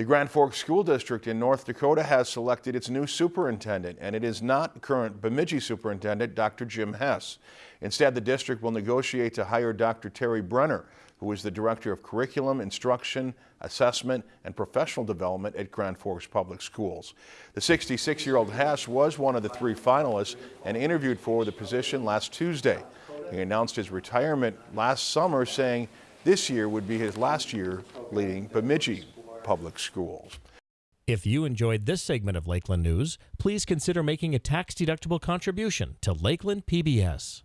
The Grand Forks School District in North Dakota has selected its new superintendent, and it is not current Bemidji Superintendent Dr. Jim Hess. Instead, the district will negotiate to hire Dr. Terry Brenner, who is the Director of Curriculum, Instruction, Assessment, and Professional Development at Grand Forks Public Schools. The 66-year-old Hess was one of the three finalists and interviewed for the position last Tuesday. He announced his retirement last summer, saying this year would be his last year leading Bemidji public schools. If you enjoyed this segment of Lakeland News, please consider making a tax-deductible contribution to Lakeland PBS.